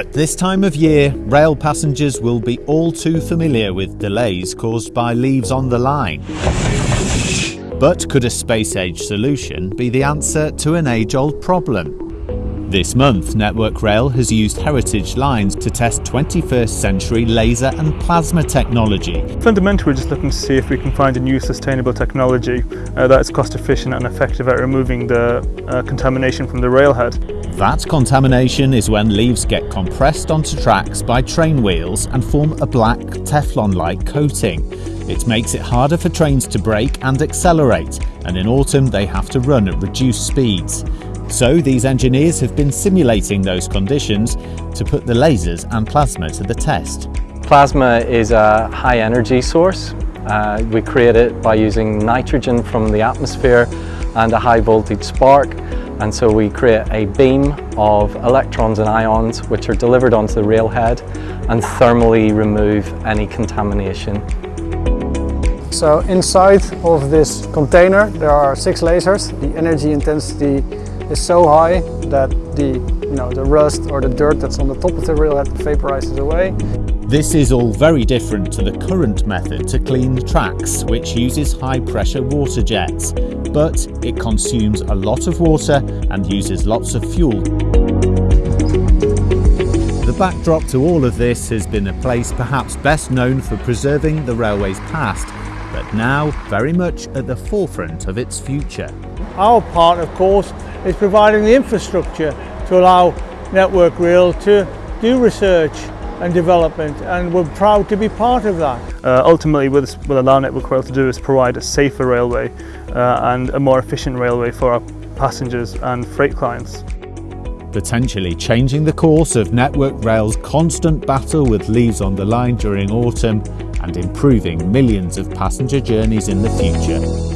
At this time of year, rail passengers will be all too familiar with delays caused by leaves on the line. But could a space age solution be the answer to an age old problem? This month, Network Rail has used heritage lines to test 21st century laser and plasma technology. Fundamentally, we're just looking to see if we can find a new sustainable technology uh, that is cost efficient and effective at removing the uh, contamination from the railhead. That contamination is when leaves get compressed onto tracks by train wheels and form a black Teflon-like coating. It makes it harder for trains to brake and accelerate, and in autumn they have to run at reduced speeds. So these engineers have been simulating those conditions to put the lasers and plasma to the test. Plasma is a high energy source. Uh, we create it by using nitrogen from the atmosphere and a high voltage spark and so we create a beam of electrons and ions which are delivered onto the railhead and thermally remove any contamination. So inside of this container there are six lasers. The energy intensity is so high that the, you know, the rust or the dirt that's on the top of the rail railhead vaporizes away. This is all very different to the current method to clean tracks, which uses high pressure water jets, but it consumes a lot of water and uses lots of fuel. The backdrop to all of this has been a place perhaps best known for preserving the railway's past, but now very much at the forefront of its future. Our part, of course, is providing the infrastructure to allow Network Rail to do research and development and we're proud to be part of that. Uh, ultimately what this will allow Network Rail to do is provide a safer railway uh, and a more efficient railway for our passengers and freight clients. Potentially changing the course of Network Rail's constant battle with leaves on the line during autumn and improving millions of passenger journeys in the future.